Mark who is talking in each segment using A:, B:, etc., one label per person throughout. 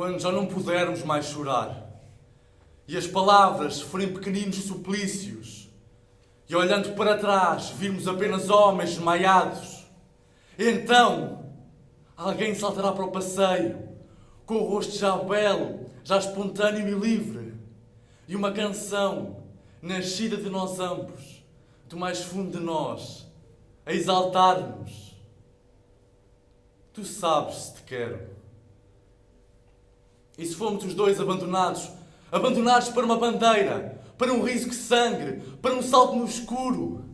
A: quando já não pudermos mais chorar e as palavras forem pequeninos suplícios e olhando para trás virmos apenas homens desmaiados, então alguém saltará para o passeio com o rosto já belo, já espontâneo e livre e uma canção nascida de nós ambos, do mais fundo de nós, a exaltar-nos. Tu sabes se te quero. E se fomos os dois abandonados, abandonados para uma bandeira, para um riso que sangre, para um salto no escuro,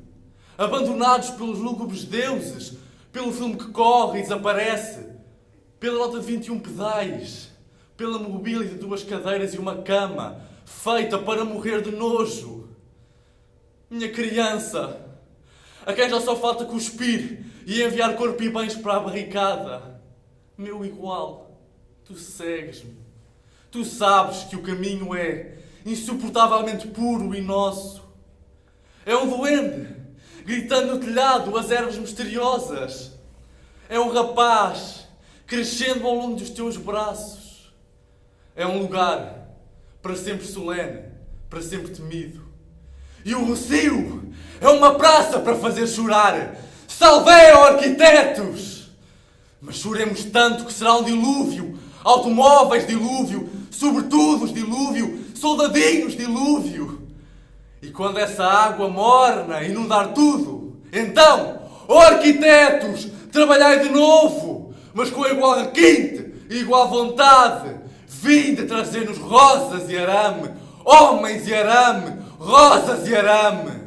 A: abandonados pelos lúgubres deuses, pelo filme que corre e desaparece, pela nota de 21 pedais, pela mobília de duas cadeiras e uma cama, feita para morrer de nojo. Minha criança, a quem já só falta cuspir e enviar corpo e bens para a barricada. Meu igual, tu segues-me. Tu sabes que o caminho é insuportavelmente puro e nosso. É um duende, gritando no telhado as ervas misteriosas. É um rapaz, crescendo ao longo dos teus braços. É um lugar para sempre solene, para sempre temido. E o Rocio é uma praça para fazer chorar. Salveu, arquitetos! Mas choremos tanto que será um dilúvio, automóveis dilúvio, sobretudo dilúvio, soldadinhos dilúvio. E quando essa água morna inundar tudo, então, ó arquitetos, trabalhai de novo, mas com igual requinte e igual vontade. Vinde trazer-nos rosas e arame, homens e arame, rosas e arame.